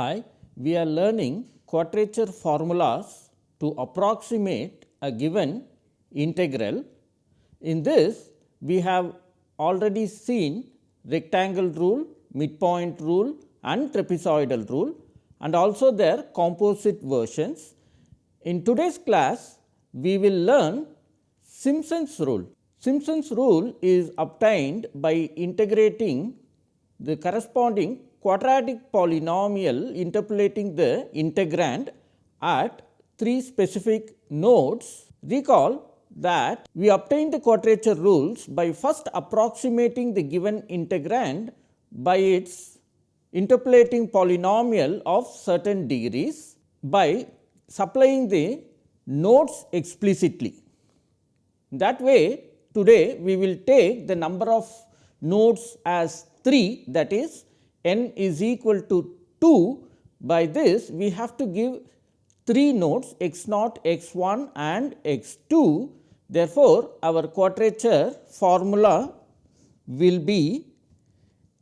Hi, we are learning quadrature formulas to approximate a given integral. In this, we have already seen rectangle rule, midpoint rule and trapezoidal rule and also their composite versions. In today's class, we will learn Simpson's rule. Simpson's rule is obtained by integrating the corresponding quadratic polynomial interpolating the integrand at three specific nodes. Recall that we obtain the quadrature rules by first approximating the given integrand by its interpolating polynomial of certain degrees by supplying the nodes explicitly. That way today we will take the number of nodes as 3 that is n is equal to 2 by this we have to give 3 nodes x naught, x 1 and x 2. Therefore, our quadrature formula will be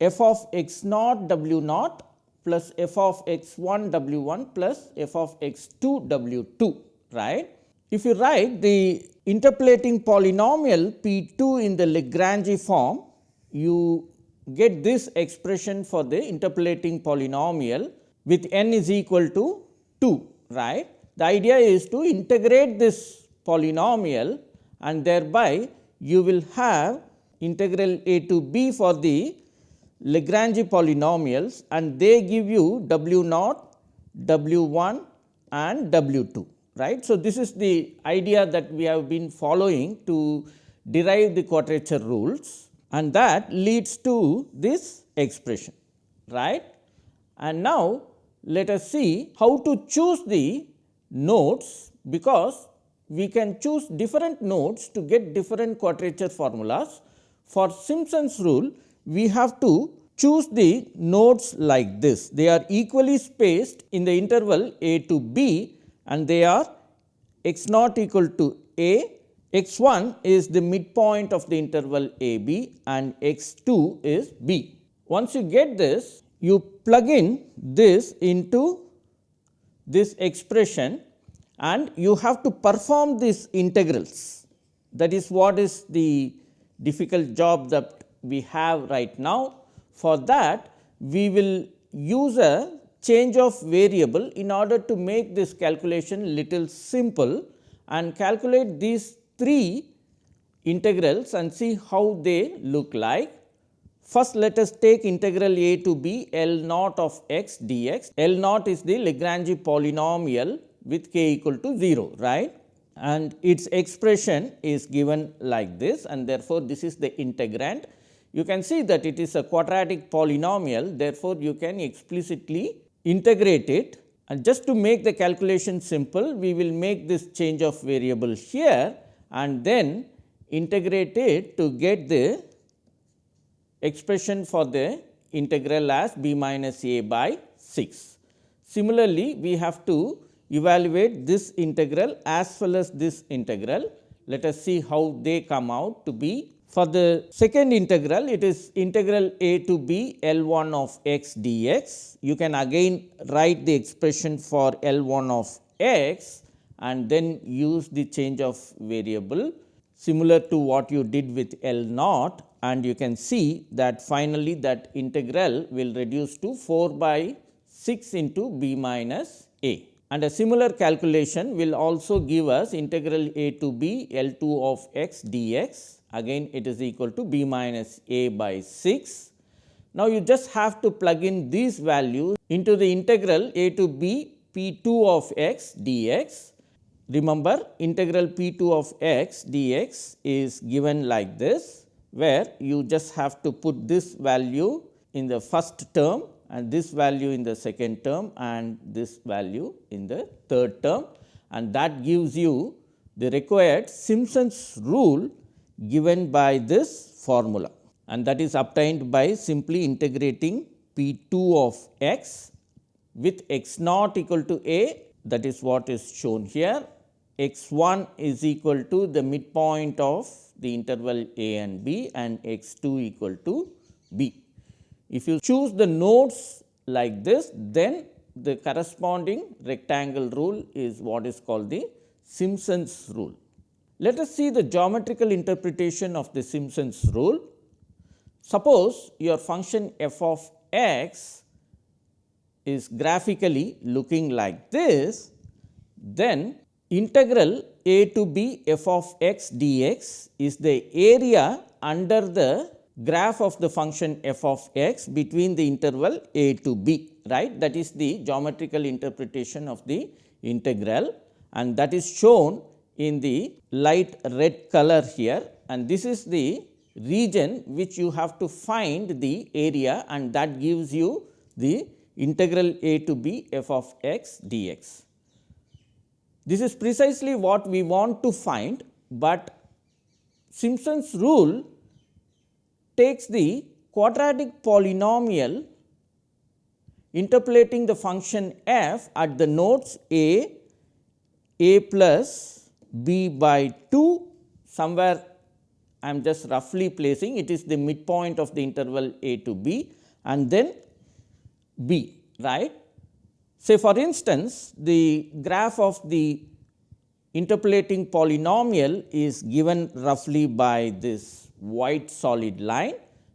f of x naught w naught plus f of x 1 w 1 plus f of x 2 w 2 right. If you write the interpolating polynomial p 2 in the Lagrange form, you get this expression for the interpolating polynomial with n is equal to 2 right. The idea is to integrate this polynomial and thereby you will have integral a to b for the Lagrange polynomials and they give you w naught, w 1 and w 2 right. So, this is the idea that we have been following to derive the quadrature rules and that leads to this expression right. And now, let us see how to choose the nodes because we can choose different nodes to get different quadrature formulas. For Simpson's rule, we have to choose the nodes like this. They are equally spaced in the interval a to b and they are x naught equal to a x 1 is the midpoint of the interval a b and x 2 is b. Once you get this, you plug in this into this expression and you have to perform these integrals. That is what is the difficult job that we have right now. For that, we will use a change of variable in order to make this calculation little simple and calculate these three integrals and see how they look like. First let us take integral a to b L naught of x dx. L naught is the Lagrange polynomial with k equal to 0 right and its expression is given like this and therefore, this is the integrand. You can see that it is a quadratic polynomial therefore, you can explicitly integrate it and just to make the calculation simple we will make this change of variable here and then integrate it to get the expression for the integral as b minus a by 6. Similarly, we have to evaluate this integral as well as this integral. Let us see how they come out to be. For the second integral, it is integral a to b L 1 of x dx. You can again write the expression for L 1 of x and then use the change of variable similar to what you did with L naught and you can see that finally, that integral will reduce to 4 by 6 into b minus a. And a similar calculation will also give us integral a to b L 2 of x dx again it is equal to b minus a by 6. Now, you just have to plug in these values into the integral a to b p 2 of x dx Remember integral p 2 of x dx is given like this, where you just have to put this value in the first term and this value in the second term and this value in the third term. And that gives you the required Simpson's rule given by this formula. And that is obtained by simply integrating p 2 of x with x naught equal to a. That is what is shown here x 1 is equal to the midpoint of the interval a and b and x 2 equal to b. If you choose the nodes like this, then the corresponding rectangle rule is what is called the Simpson's rule. Let us see the geometrical interpretation of the Simpson's rule. Suppose your function f of x is graphically looking like this, then integral a to b f of x dx is the area under the graph of the function f of x between the interval a to b right? That is the geometrical interpretation of the integral. And that is shown in the light red color here. And this is the region which you have to find the area. And that gives you the integral a to b f of x dx. This is precisely what we want to find, but Simpson's rule takes the quadratic polynomial interpolating the function f at the nodes a, a plus b by 2 somewhere I am just roughly placing it is the midpoint of the interval a to b and then b right. Say for instance, the graph of the interpolating polynomial is given roughly by this white solid line,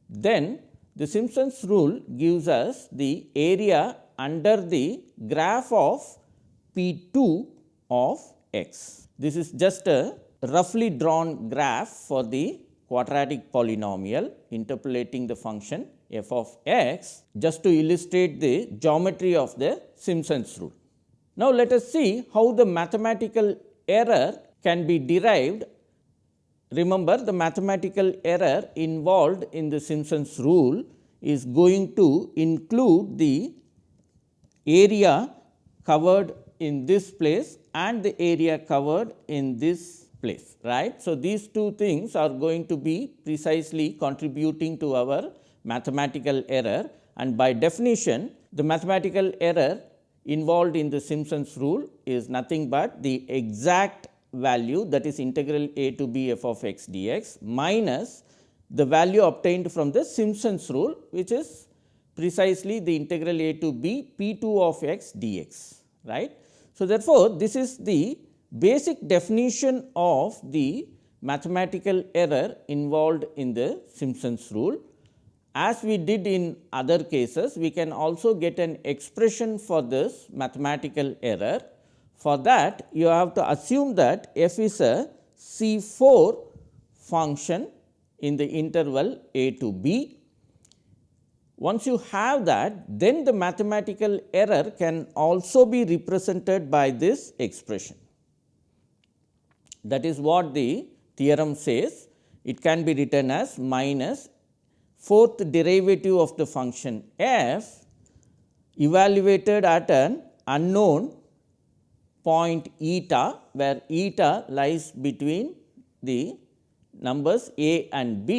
then the Simpson's rule gives us the area under the graph of P 2 of x. This is just a roughly drawn graph for the quadratic polynomial interpolating the function f of x just to illustrate the geometry of the Simpson's rule. Now, let us see how the mathematical error can be derived. Remember the mathematical error involved in the Simpson's rule is going to include the area covered in this place and the area covered in this place right. So, these two things are going to be precisely contributing to our mathematical error and by definition the mathematical error involved in the Simpson's rule is nothing but the exact value that is integral a to b f of x dx minus the value obtained from the Simpson's rule which is precisely the integral a to b p 2 of x dx right. So, therefore, this is the basic definition of the mathematical error involved in the Simpson's rule as we did in other cases, we can also get an expression for this mathematical error. For that, you have to assume that f is a C 4 function in the interval a to b. Once you have that, then the mathematical error can also be represented by this expression. That is what the theorem says. It can be written as minus fourth derivative of the function f evaluated at an unknown point eta, where eta lies between the numbers a and b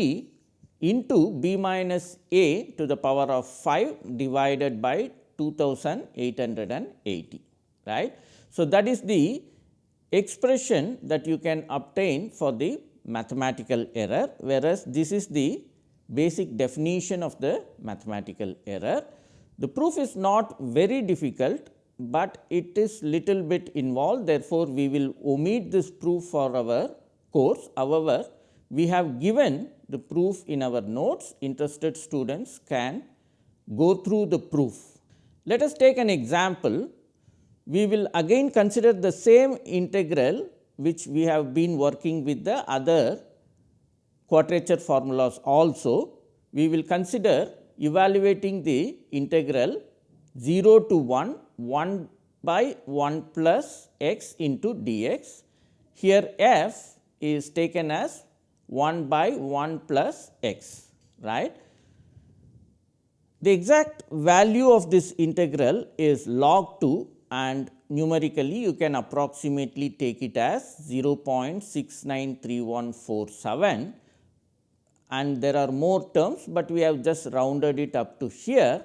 into b minus a to the power of 5 divided by 2880 right. So, that is the expression that you can obtain for the mathematical error, whereas this is the basic definition of the mathematical error. The proof is not very difficult, but it is little bit involved therefore, we will omit this proof for our course. However, we have given the proof in our notes interested students can go through the proof. Let us take an example. We will again consider the same integral which we have been working with the other quadrature formulas also, we will consider evaluating the integral 0 to 1 1 by 1 plus x into dx. Here f is taken as 1 by 1 plus x right. The exact value of this integral is log 2 and numerically you can approximately take it as 0.693147 and there are more terms, but we have just rounded it up to here.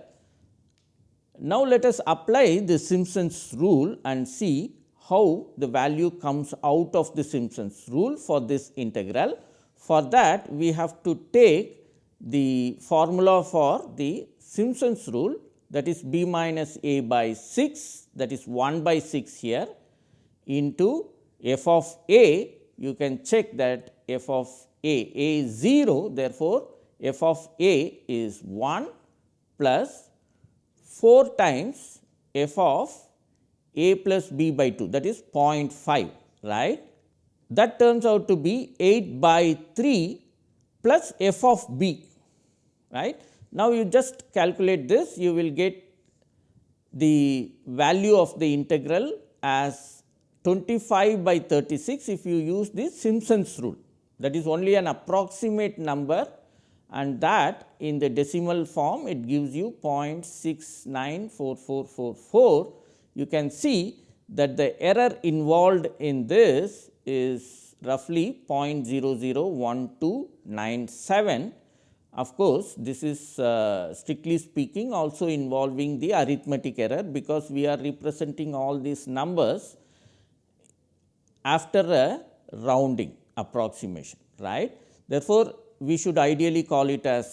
Now, let us apply the Simpson's rule and see how the value comes out of the Simpson's rule for this integral. For that we have to take the formula for the Simpson's rule that is b minus a by 6 that is 1 by 6 here into f of a you can check that f of a, a is 0 therefore, f of a is 1 plus 4 times f of a plus b by 2 that is 0.5 right. That turns out to be 8 by 3 plus f of b right. Now, you just calculate this you will get the value of the integral as 25 by 36 if you use the Simpson's rule that is only an approximate number and that in the decimal form it gives you 0.694444. You can see that the error involved in this is roughly 0.001297. Of course, this is uh, strictly speaking also involving the arithmetic error because we are representing all these numbers after a rounding approximation right. Therefore, we should ideally call it as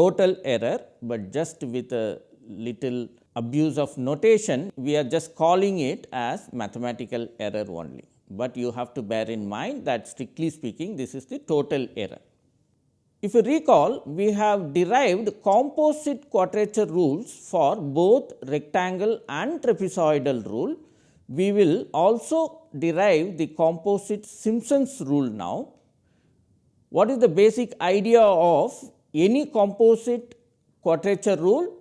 total error, but just with a little abuse of notation we are just calling it as mathematical error only, but you have to bear in mind that strictly speaking this is the total error. If you recall we have derived composite quadrature rules for both rectangle and trapezoidal rule. We will also derive the composite Simpson's rule now what is the basic idea of any composite quadrature rule?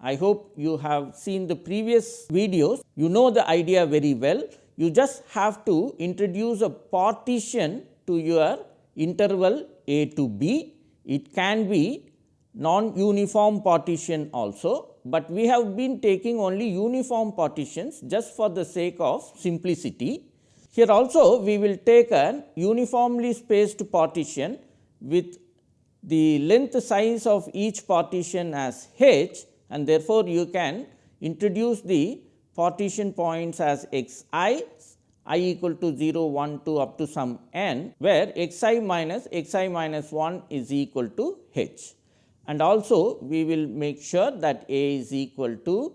I hope you have seen the previous videos, you know the idea very well. You just have to introduce a partition to your interval a to b. It can be non uniform partition also, but we have been taking only uniform partitions just for the sake of simplicity. Here also we will take an uniformly spaced partition with the length size of each partition as h and therefore, you can introduce the partition points as x i i equal to 0, 1, 2 up to some n where x i minus x i minus 1 is equal to h. And also we will make sure that a is equal to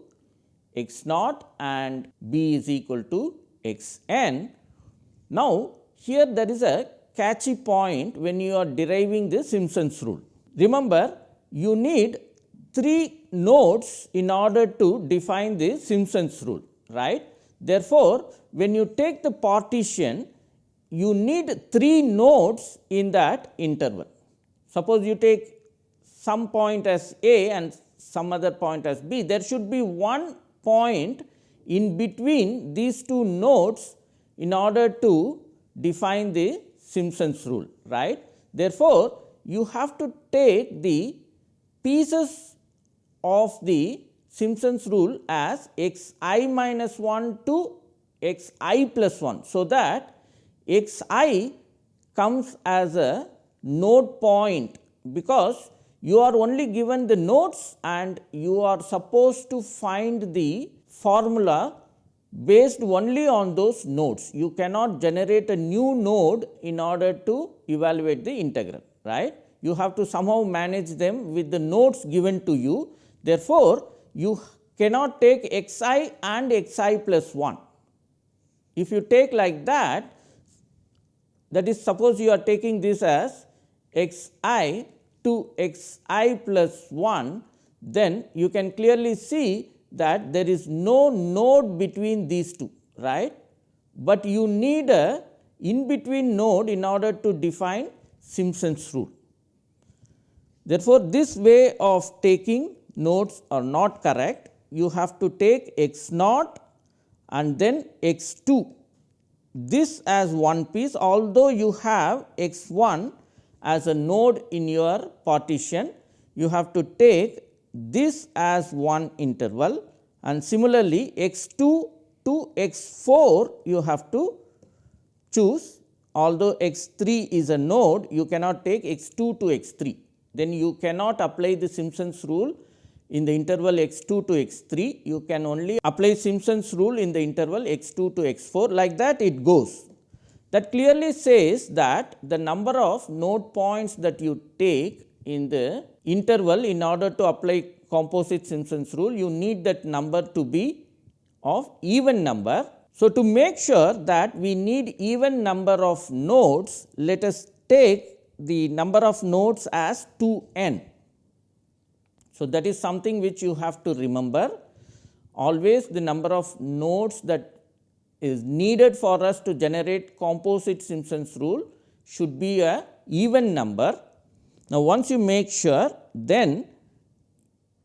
x naught and b is equal to x n now, here there is a catchy point when you are deriving the Simpson's rule. Remember, you need three nodes in order to define the Simpson's rule, right. Therefore, when you take the partition, you need three nodes in that interval. Suppose you take some point as A and some other point as B, there should be one point in between these two nodes in order to define the Simpson's rule right. Therefore, you have to take the pieces of the Simpson's rule as x i minus 1 to x i plus 1. So, that x i comes as a node point because you are only given the nodes and you are supposed to find the formula based only on those nodes. You cannot generate a new node in order to evaluate the integral, right. You have to somehow manage them with the nodes given to you. Therefore, you cannot take x i and x i plus 1. If you take like that, that is suppose you are taking this as x i to x i plus 1, then you can clearly see that there is no node between these two right, but you need a in between node in order to define Simpson's rule. Therefore, this way of taking nodes are not correct. You have to take x naught and then x 2 this as one piece although you have x 1 as a node in your partition you have to take this as one interval and similarly x 2 to x 4 you have to choose. Although x 3 is a node you cannot take x 2 to x 3 then you cannot apply the Simpson's rule in the interval x 2 to x 3 you can only apply Simpson's rule in the interval x 2 to x 4 like that it goes. That clearly says that the number of node points that you take in the interval in order to apply composite Simpson's rule, you need that number to be of even number. So, to make sure that we need even number of nodes, let us take the number of nodes as 2 n. So, that is something which you have to remember always the number of nodes that is needed for us to generate composite Simpson's rule should be a even number. Now, once you make sure then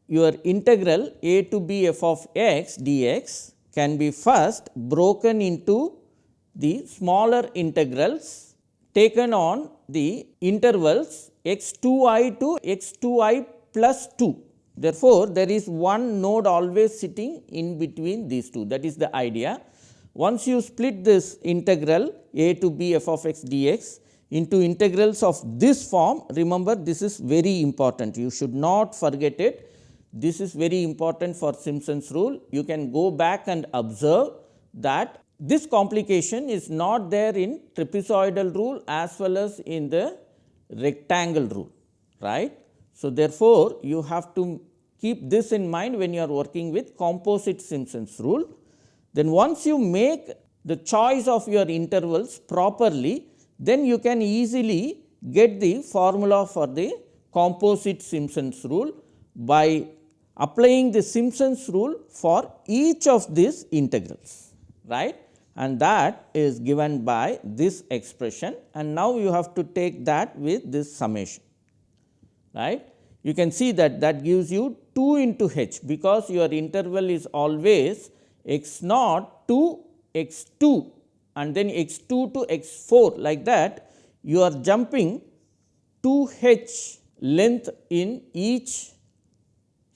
your integral a to b f of x dx can be first broken into the smaller integrals taken on the intervals x 2 i to x 2 i plus 2. Therefore, there is one node always sitting in between these two that is the idea. Once you split this integral a to b f of x dx into integrals of this form, remember this is very important, you should not forget it. This is very important for Simpson's rule. You can go back and observe that this complication is not there in trapezoidal rule as well as in the rectangle rule, right. So, therefore, you have to keep this in mind when you are working with composite Simpson's rule then once you make the choice of your intervals properly, then you can easily get the formula for the composite Simpson's rule by applying the Simpson's rule for each of these integrals right and that is given by this expression and now you have to take that with this summation right. You can see that that gives you 2 into h because your interval is always x naught to x 2 and then x 2 to x 4 like that you are jumping 2 h length in each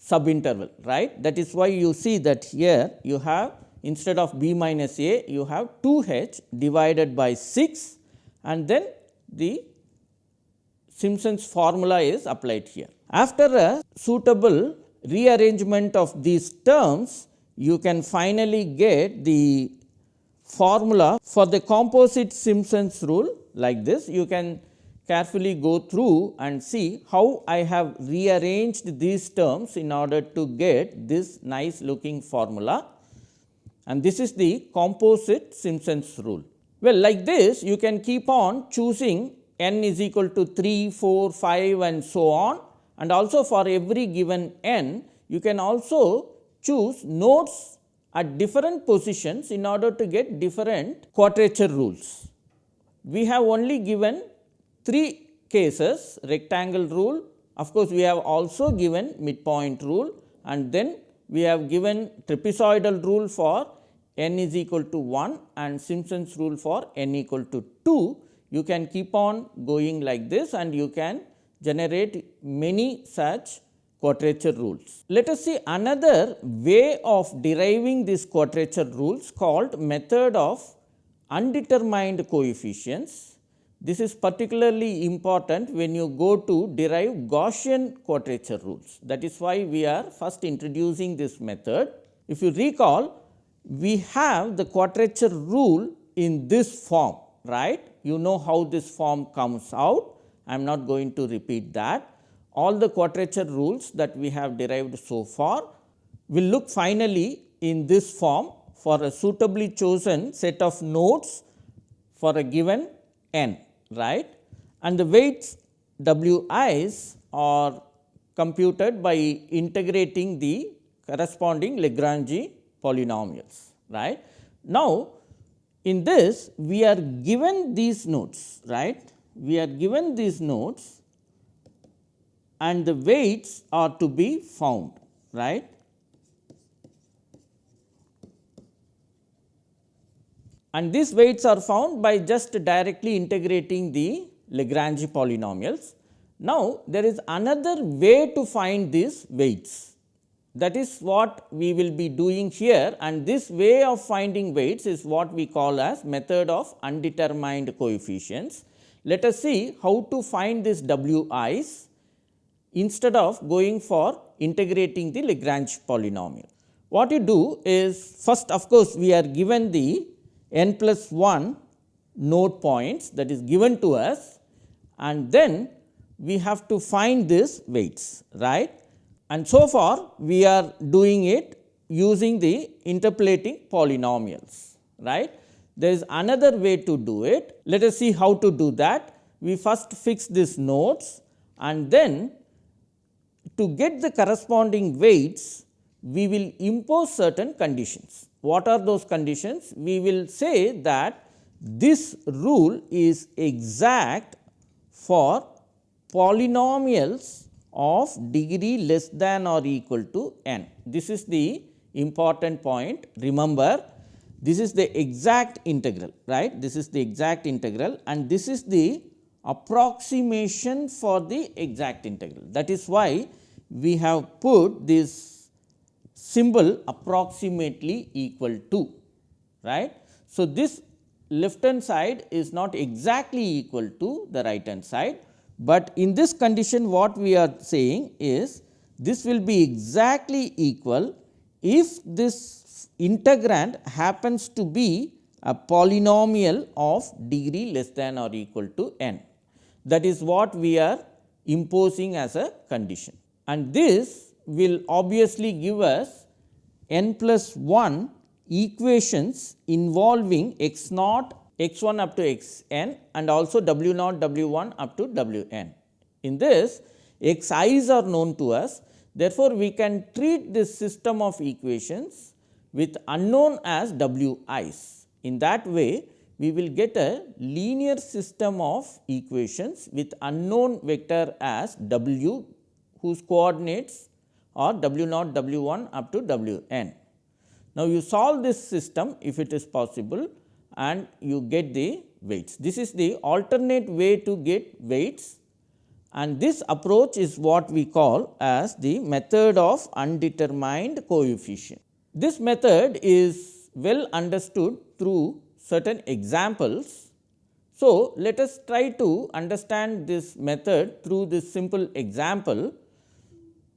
subinterval right. That is why you see that here you have instead of b minus a you have 2 h divided by 6 and then the Simpson's formula is applied here. After a suitable rearrangement of these terms, you can finally get the formula for the composite Simpson's rule like this. You can carefully go through and see how I have rearranged these terms in order to get this nice looking formula and this is the composite Simpson's rule. Well, like this you can keep on choosing n is equal to 3, 4, 5 and so on and also for every given n you can also choose nodes at different positions in order to get different quadrature rules. We have only given three cases rectangle rule, of course, we have also given midpoint rule and then we have given trapezoidal rule for n is equal to 1 and Simpson's rule for n equal to 2. You can keep on going like this and you can generate many such quadrature rules. Let us see another way of deriving these quadrature rules called method of undetermined coefficients. This is particularly important when you go to derive Gaussian quadrature rules. That is why we are first introducing this method. If you recall, we have the quadrature rule in this form, right. You know how this form comes out. I am not going to repeat that all the quadrature rules that we have derived so far will look finally in this form for a suitably chosen set of nodes for a given n right and the weights w i's are computed by integrating the corresponding Lagrange polynomials right. Now, in this we are given these nodes right we are given these nodes and the weights are to be found right. And these weights are found by just directly integrating the Lagrange polynomials. Now, there is another way to find these weights that is what we will be doing here and this way of finding weights is what we call as method of undetermined coefficients. Let us see how to find this w i's instead of going for integrating the Lagrange polynomial. What you do is first of course, we are given the n plus 1 node points that is given to us and then we have to find these weights right. and so far we are doing it using the interpolating polynomials right. There is another way to do it. Let us see how to do that. We first fix these nodes and then to get the corresponding weights we will impose certain conditions. What are those conditions? We will say that this rule is exact for polynomials of degree less than or equal to n. This is the important point. Remember, this is the exact integral, right. This is the exact integral and this is the approximation for the exact integral. That is why we have put this symbol approximately equal to, right. So, this left hand side is not exactly equal to the right hand side, but in this condition what we are saying is this will be exactly equal if this integrand happens to be a polynomial of degree less than or equal to n. That is what we are imposing as a condition and this will obviously give us n plus 1 equations involving x naught x 1 up to x n and also w naught w 1 up to w n. In this x i's are known to us therefore, we can treat this system of equations with unknown as w i's. In that way we will get a linear system of equations with unknown vector as w whose coordinates are w naught w 1 up to w n. Now, you solve this system if it is possible and you get the weights. This is the alternate way to get weights and this approach is what we call as the method of undetermined coefficient. This method is well understood through certain examples. So, let us try to understand this method through this simple example.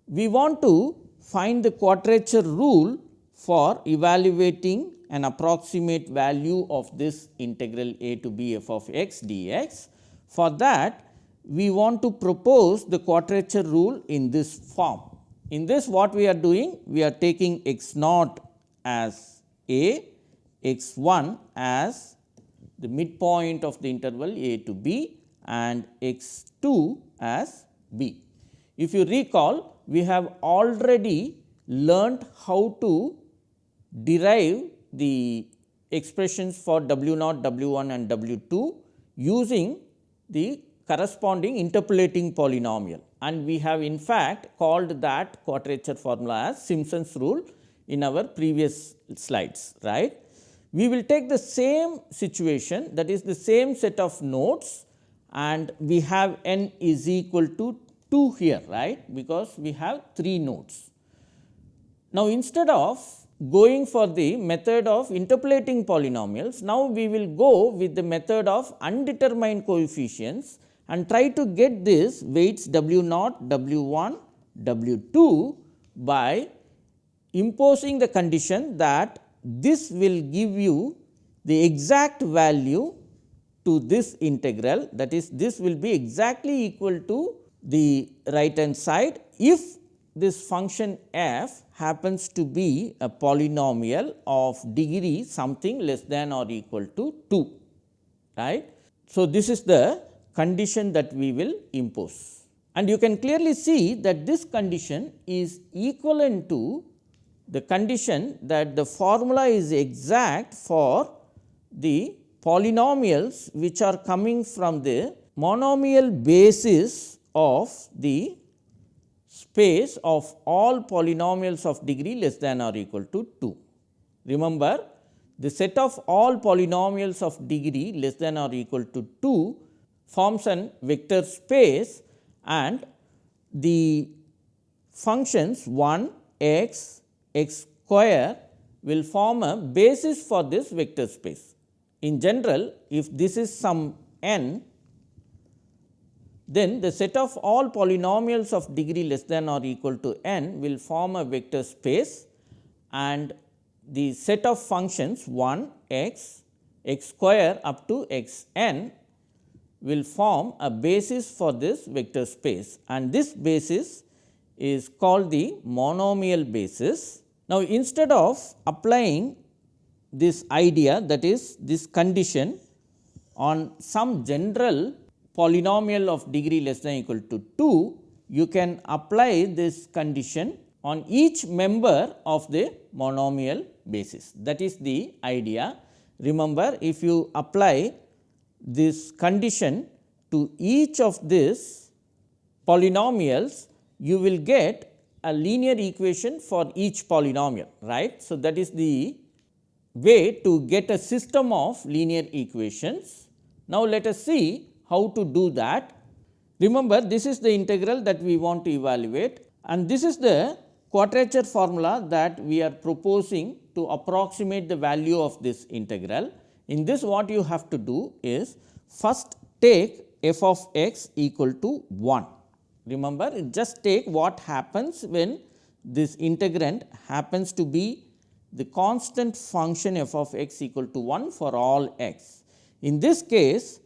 We want to find the quadrature rule for evaluating an approximate value of this integral a to b f of x dx. For that we want to propose the quadrature rule in this form. In this what we are doing? We are taking x naught as a, x 1 as the midpoint of the interval a to b and x 2 as b. If you recall we have already learnt how to derive the expressions for W naught, W 1 and W 2 using the corresponding interpolating polynomial and we have in fact called that quadrature formula as Simpson's rule in our previous slides right. We will take the same situation that is the same set of nodes and we have n is equal to 2 here right because we have 3 nodes. Now, instead of going for the method of interpolating polynomials. Now, we will go with the method of undetermined coefficients and try to get this weights w naught, w 1, w 2 by imposing the condition that this will give you the exact value to this integral that is this will be exactly equal to the right hand side if this function f happens to be a polynomial of degree something less than or equal to 2 right. So, this is the condition that we will impose and you can clearly see that this condition is equivalent to the condition that the formula is exact for the polynomials which are coming from the monomial basis of the space of all polynomials of degree less than or equal to 2. Remember the set of all polynomials of degree less than or equal to 2 forms an vector space and the functions 1 x x square will form a basis for this vector space. In general, if this is some n then the set of all polynomials of degree less than or equal to n will form a vector space and the set of functions 1 x x square up to x n will form a basis for this vector space and this basis is called the monomial basis. Now, instead of applying this idea that is this condition on some general polynomial of degree less than equal to 2, you can apply this condition on each member of the monomial basis. That is the idea. Remember, if you apply this condition to each of these polynomials, you will get a linear equation for each polynomial, right. So, that is the way to get a system of linear equations. Now, let us see how to do that. Remember, this is the integral that we want to evaluate and this is the quadrature formula that we are proposing to approximate the value of this integral. In this what you have to do is first take f of x equal to 1. Remember just take what happens when this integrand happens to be the constant function f of x equal to 1 for all x. In this case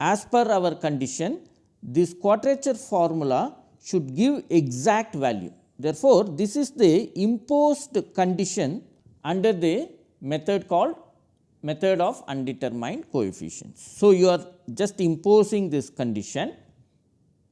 as per our condition this quadrature formula should give exact value. Therefore, this is the imposed condition under the method called method of undetermined coefficients. So, you are just imposing this condition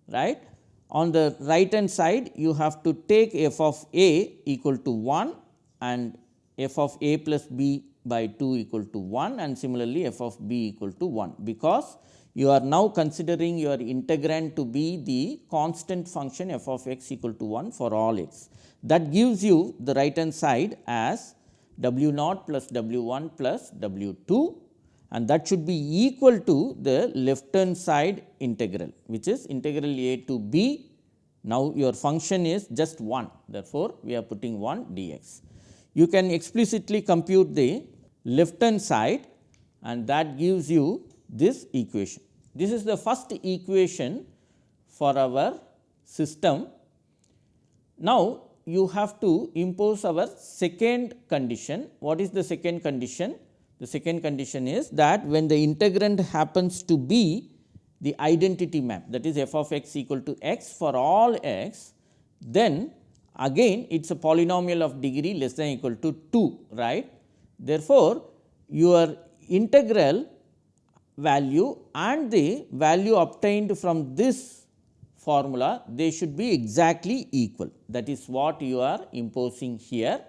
right. On the right hand side you have to take f of a equal to 1 and f of a plus b by 2 equal to 1 and similarly f of b equal to 1 because you are now considering your integrand to be the constant function f of x equal to 1 for all x. That gives you the right hand side as w naught plus w 1 plus w 2 and that should be equal to the left hand side integral which is integral a to b. Now, your function is just 1 therefore, we are putting 1 dx you can explicitly compute the left hand side and that gives you this equation. This is the first equation for our system. Now, you have to impose our second condition. What is the second condition? The second condition is that when the integrand happens to be the identity map that is f of x equal to x for all x, then again it is a polynomial of degree less than equal to 2 right. Therefore, your integral value and the value obtained from this formula they should be exactly equal that is what you are imposing here.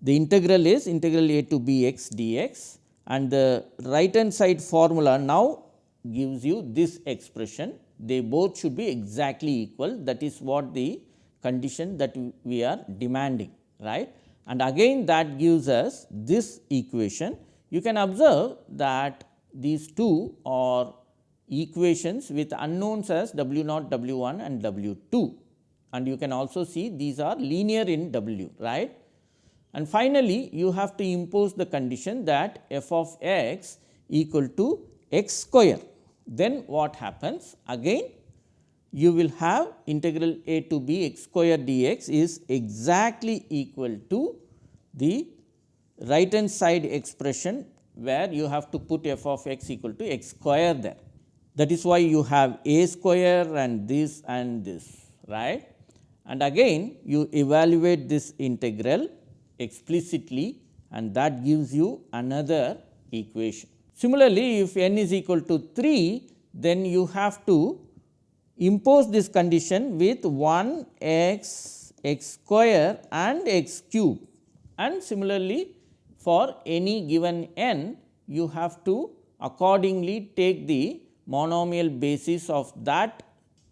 The integral is integral a to b x dx and the right hand side formula now gives you this expression they both should be exactly equal that is what the condition that we are demanding right and again that gives us this equation. You can observe that these two are equations with unknowns as w naught w 1 and w 2 and you can also see these are linear in w right. And finally, you have to impose the condition that f of x equal to x square. Then what happens again you will have integral a to b x square dx is exactly equal to the right hand side expression where you have to put f of x equal to x square there. That is why you have a square and this and this right and again you evaluate this integral explicitly and that gives you another equation. Similarly, if n is equal to 3 then you have to impose this condition with 1 x x square and x cube and similarly for any given n you have to accordingly take the monomial basis of that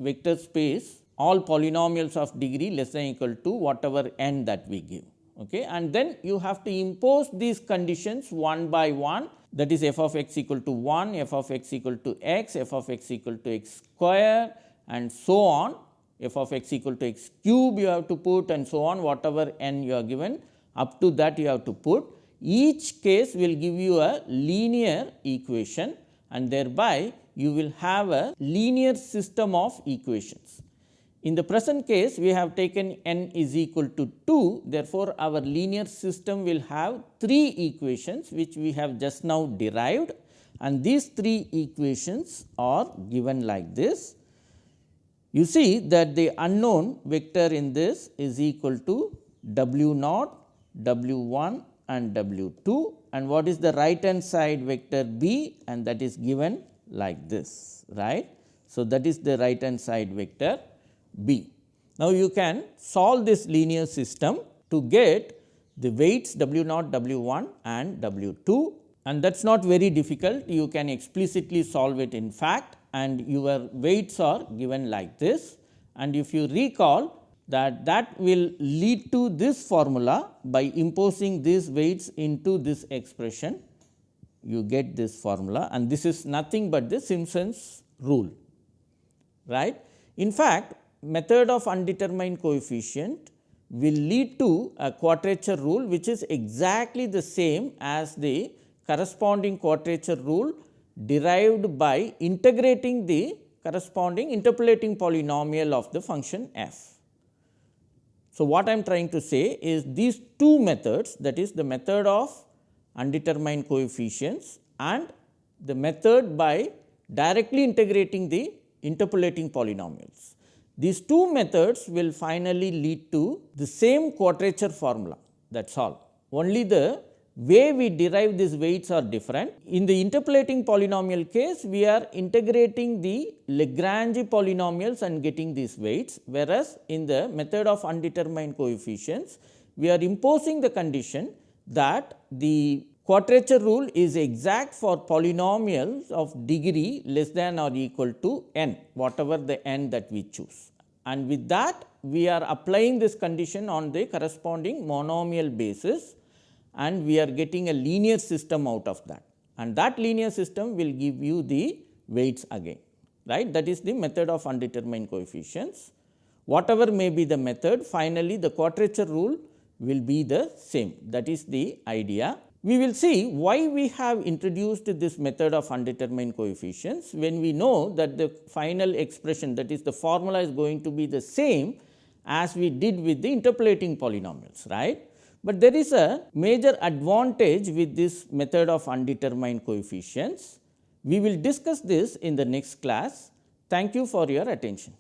vector space all polynomials of degree less than equal to whatever n that we give. Okay. And then you have to impose these conditions one by one that is f of x equal to 1, f of x equal to x, f of x equal to x square, and so on f of x equal to x cube you have to put and so on whatever n you are given up to that you have to put. Each case will give you a linear equation and thereby you will have a linear system of equations. In the present case we have taken n is equal to 2 therefore, our linear system will have 3 equations which we have just now derived. And these 3 equations are given like this. You see that the unknown vector in this is equal to w naught, w 1 and w 2 and what is the right hand side vector b and that is given like this right. So, that is the right hand side vector b. Now, you can solve this linear system to get the weights w naught, w 1 and w 2 and that is not very difficult. You can explicitly solve it in fact and your weights are given like this. And if you recall that that will lead to this formula by imposing these weights into this expression you get this formula and this is nothing but the Simpson's rule right. In fact, method of undetermined coefficient will lead to a quadrature rule which is exactly the same as the corresponding quadrature rule derived by integrating the corresponding interpolating polynomial of the function f. So, what I am trying to say is these two methods that is the method of undetermined coefficients and the method by directly integrating the interpolating polynomials. These two methods will finally lead to the same quadrature formula that is all. Only the way we derive these weights are different. In the interpolating polynomial case, we are integrating the Lagrange polynomials and getting these weights, whereas in the method of undetermined coefficients, we are imposing the condition that the quadrature rule is exact for polynomials of degree less than or equal to n, whatever the n that we choose. And with that, we are applying this condition on the corresponding monomial basis and we are getting a linear system out of that and that linear system will give you the weights again right that is the method of undetermined coefficients. Whatever may be the method finally, the quadrature rule will be the same that is the idea. We will see why we have introduced this method of undetermined coefficients when we know that the final expression that is the formula is going to be the same as we did with the interpolating polynomials right. But there is a major advantage with this method of undetermined coefficients. We will discuss this in the next class. Thank you for your attention.